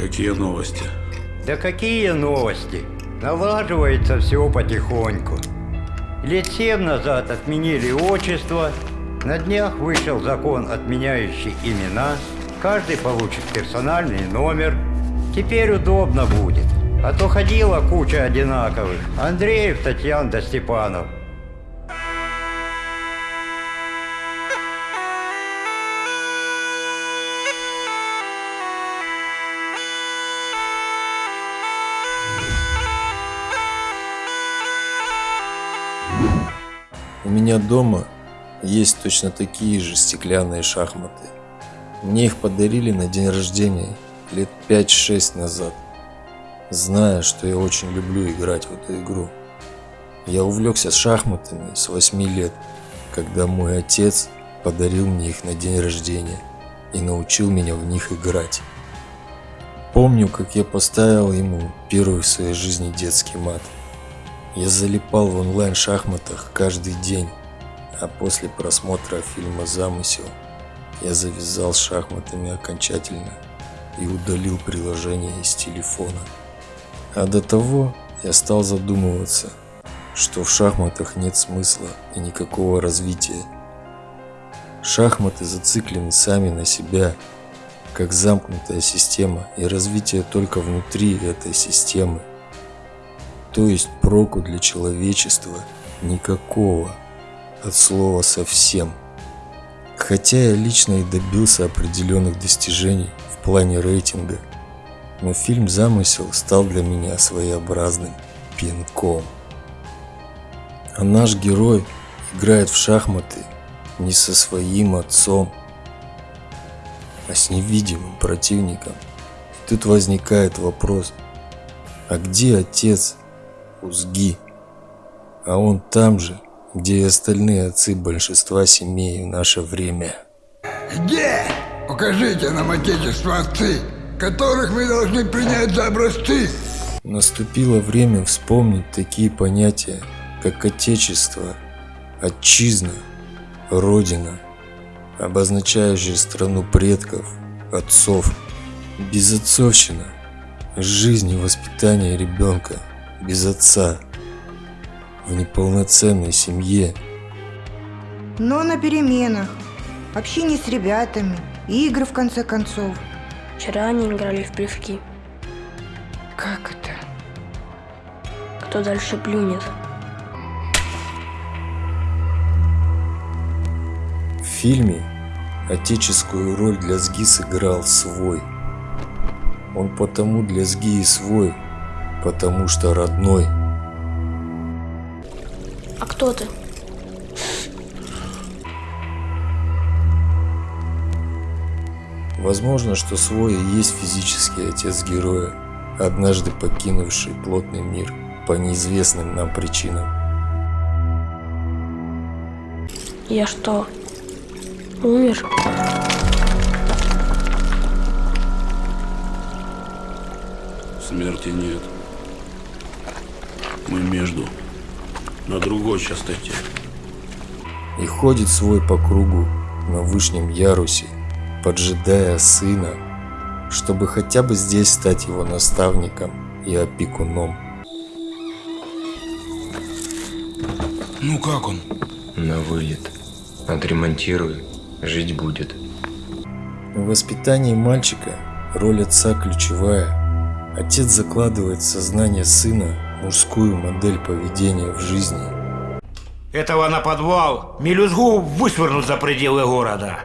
Какие новости? Да какие новости? Налаживается все потихоньку. Лет семь назад отменили отчество, на днях вышел закон, отменяющий имена, каждый получит персональный номер. Теперь удобно будет. А то ходила куча одинаковых. Андреев, Татьян да Степанов. У меня дома есть точно такие же стеклянные шахматы. Мне их подарили на день рождения лет 5-6 назад, зная, что я очень люблю играть в эту игру. Я увлекся шахматами с 8 лет, когда мой отец подарил мне их на день рождения и научил меня в них играть. Помню, как я поставил ему первый в своей жизни детский мат. Я залипал в онлайн-шахматах каждый день, а после просмотра фильма «Замысел» я завязал с шахматами окончательно и удалил приложение из телефона. А до того я стал задумываться, что в шахматах нет смысла и никакого развития. Шахматы зациклены сами на себя, как замкнутая система, и развитие только внутри этой системы. То есть проку для человечества никакого, от слова совсем. Хотя я лично и добился определенных достижений в плане рейтинга, но фильм «Замысел» стал для меня своеобразным пинком. А наш герой играет в шахматы не со своим отцом, а с невидимым противником. И тут возникает вопрос, а где отец Узги? А он там же, где и остальные отцы большинства семей в наше время. Где? Покажите нам отечество отцы, которых мы должны принять за образцы. Наступило время вспомнить такие понятия, как отечество, отчизна, родина, обозначающие страну предков, отцов, безотцовщина, жизнь и воспитание ребенка без отца – в неполноценной семье. Но на переменах, общение с ребятами, игры в конце концов. Вчера они играли в плевки. Как это? Кто дальше плюнет? В фильме отеческую роль для СГИ сыграл свой. Он потому для СГИ и свой, потому что родной – а кто ты? Возможно, что свой и есть физический отец героя, однажды покинувший плотный мир по неизвестным нам причинам. Я что, умер? Смерти нет. Мы между на другой частоте. И ходит свой по кругу на вышнем ярусе, поджидая сына, чтобы хотя бы здесь стать его наставником и опекуном. Ну как он? На вылет. Отремонтирую, жить будет. В воспитании мальчика роль отца ключевая. Отец закладывает в сознание сына мужскую модель поведения в жизни. Этого на подвал мелюзгу вышвырнут за пределы города.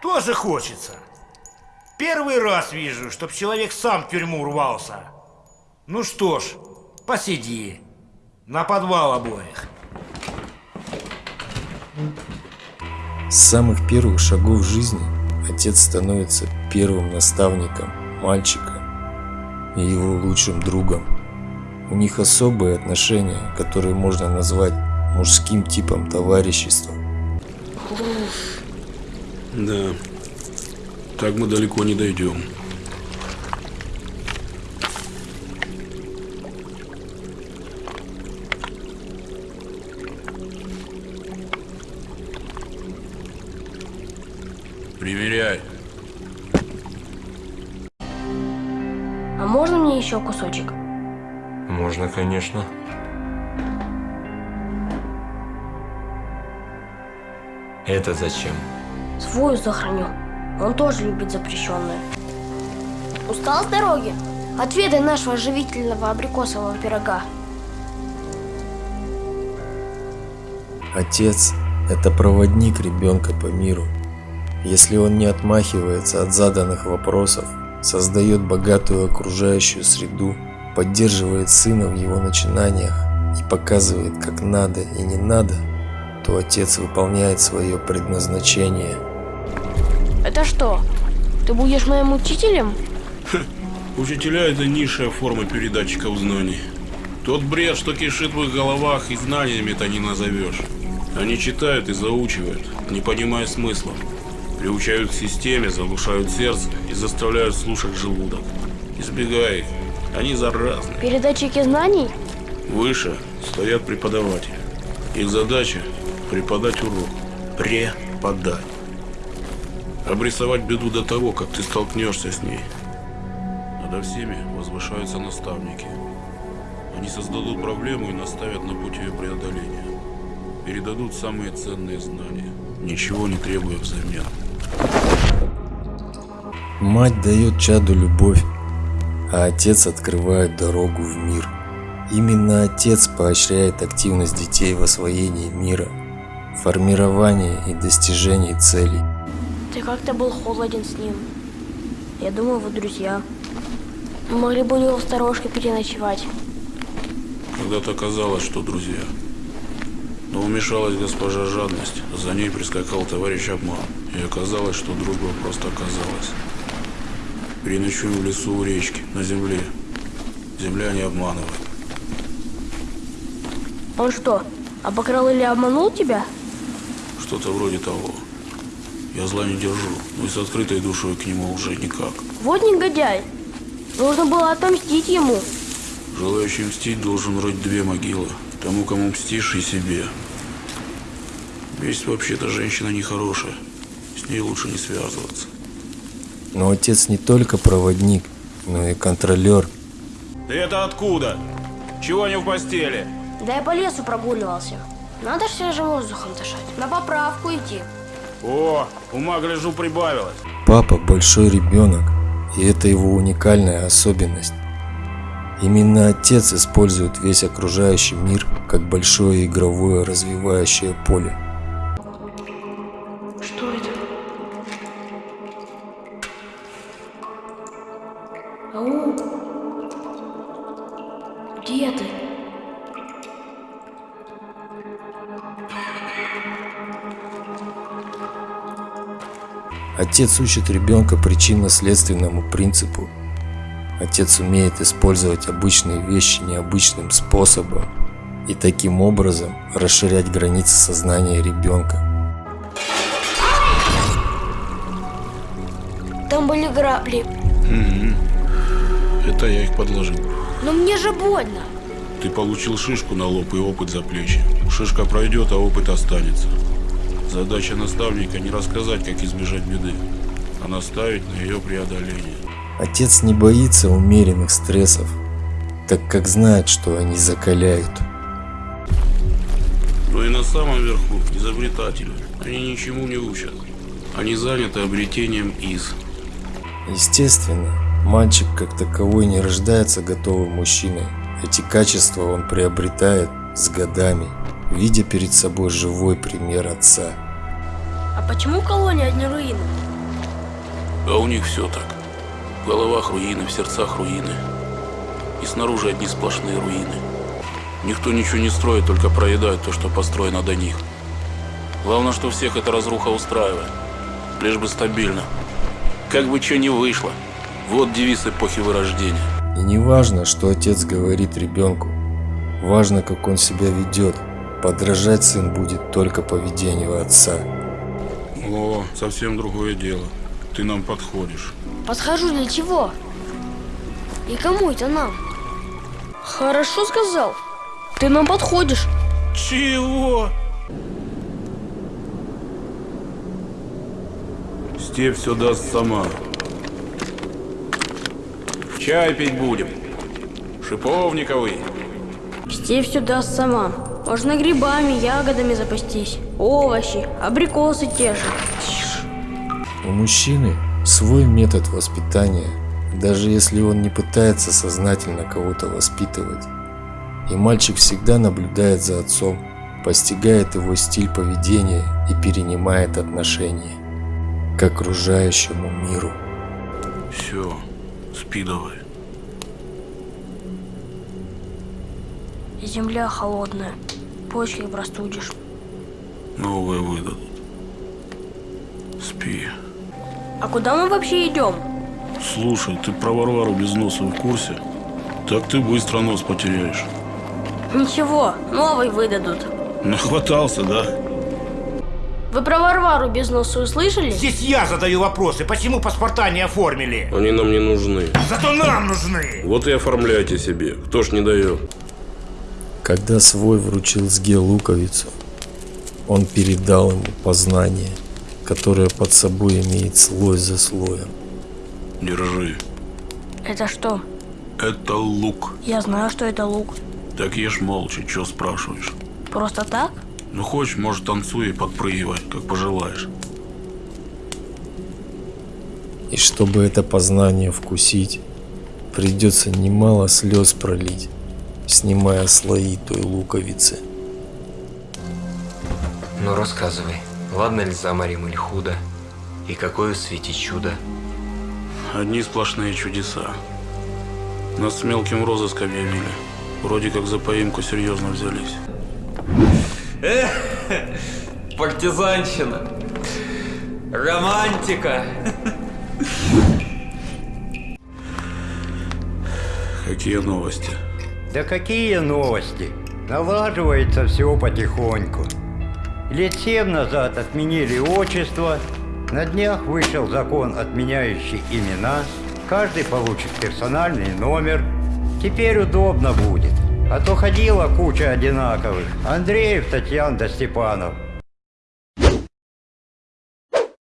Тоже хочется. Первый раз вижу, чтоб человек сам в тюрьму рвался. Ну что ж, посиди. На подвал обоих. С самых первых шагов жизни отец становится первым наставником мальчика и его лучшим другом. У них особые отношения, которые можно назвать мужским типом товарищества. Да, так мы далеко не дойдем. А можно мне еще кусочек? Можно, конечно. Это зачем? Свою сохраню. Он тоже любит запрещенное. Устал с дороги? Отведай нашего живительного абрикосового пирога. Отец – это проводник ребенка по миру. Если он не отмахивается от заданных вопросов, создает богатую окружающую среду, поддерживает сына в его начинаниях и показывает, как надо и не надо, то отец выполняет свое предназначение. Это что? Ты будешь моим учителем? Учителя – это низшая форма передатчиков знаний. Тот бред, что кишит в их головах, и знаниями-то не назовешь. Они читают и заучивают, не понимая смысла. Приучают к системе, заглушают сердце и заставляют слушать желудок. Избегай их, они заразны. Передатчики знаний? Выше стоят преподаватели. Их задача – преподать урок. Преподать. Обрисовать беду до того, как ты столкнешься с ней. Надо всеми возвышаются наставники. Они создадут проблему и наставят на путь ее преодоления. Передадут самые ценные знания, ничего не требуя взамен. Мать дает чаду любовь, а отец открывает дорогу в мир. Именно отец поощряет активность детей в освоении мира, формировании и достижении целей. Ты как-то был холоден с ним. Я думаю, вы друзья. Мы могли бы у него в сторожке переночевать. Когда-то казалось, что друзья. Но вмешалась госпожа жадность, за ней прискакал товарищ обман, и оказалось, что дружба просто оказалась. Переночую в лесу у речки, на земле. Земля не обманывает. Он что, обокрал или обманул тебя? Что-то вроде того. Я зла не держу, но и с открытой душой к нему уже никак. Вот негодяй. Нужно было отомстить ему. Желающий мстить должен рыть две могилы. Тому, кому мстишь, и себе. Месть вообще-то женщина нехорошая. С ней лучше не связываться. Но отец не только проводник, но и контролер. Ты это откуда? Чего не в постели? Да я по лесу прогуливался. Надо ж свежим воздухом дышать. На поправку идти. О, ума, гляжу, прибавилось. Папа большой ребенок, и это его уникальная особенность. Именно отец использует весь окружающий мир как большое игровое развивающее поле. Отец учит ребенка причинно-следственному принципу. Отец умеет использовать обычные вещи необычным способом и таким образом расширять границы сознания ребенка. Там были грабли. Это я их подложил. Но мне же больно. Ты получил шишку на лоб и опыт за плечи. Шишка пройдет, а опыт останется. Задача наставника не рассказать, как избежать беды, а наставить на ее преодоление. Отец не боится умеренных стрессов, так как знает, что они закаляют. Но и на самом верху изобретатели. Они ничему не учат. Они заняты обретением из. Естественно, мальчик как таковой не рождается готовым мужчиной. Эти качества он приобретает с годами, видя перед собой живой пример отца. А почему колония одни руины? А у них все так. В головах руины, в сердцах руины. И снаружи одни сплошные руины. Никто ничего не строит, только проедает то, что построено до них. Главное, что всех эта разруха устраивает. Лишь бы стабильно. Как бы что ни вышло. Вот девиз эпохи вырождения. И не важно, что отец говорит ребенку. Важно, как он себя ведет. Подражать сын будет только поведению отца. О, совсем другое дело. Ты нам подходишь. Подхожу для чего? И кому это нам? Хорошо сказал. Ты нам подходишь. Чего? С Степь все даст сама. Чай пить будем. Шиповниковый. Степь все даст сама. Можно грибами, ягодами запастись. Овощи, абрикосы те же. У мужчины свой метод воспитания, даже если он не пытается сознательно кого-то воспитывать. И мальчик всегда наблюдает за отцом, постигает его стиль поведения и перенимает отношения к окружающему миру. Все, спи давай. Земля холодная. Почки простудишь. Новые выдадут. Спи. А куда мы вообще идем? Слушай, ты про Варвару без носа в курсе? Так ты быстро нос потеряешь. Ничего, новый выдадут. Нахватался, да? Вы про Варвару без носа услышали? Здесь я задаю вопросы, почему паспорта не оформили? Они нам не нужны. Зато нам нужны. Вот и оформляйте себе. Кто ж не дает? Когда свой вручил Сге луковицу, он передал ему познание, которое под собой имеет слой за слоем. Держи. Это что? Это лук. Я знаю, что это лук. Так ешь молча, чё спрашиваешь? Просто так? Ну хочешь, может танцуй и подпрыгивай, как пожелаешь. И чтобы это познание вкусить, придется немало слез пролить, снимая слои той луковицы. Ну рассказывай, ладно ли заморим или худо? И какое в свете чудо? Одни сплошные чудеса. Нас с мелким розыск объявили. Вроде как за поимку серьезно взялись. Партизанщина. Романтика. Какие новости? Да какие новости? Налаживается все потихоньку. Лет семь назад отменили отчество, на днях вышел закон, отменяющий имена, каждый получит персональный номер. Теперь удобно будет. А то ходила куча одинаковых. Андреев, Татьян да Степанов.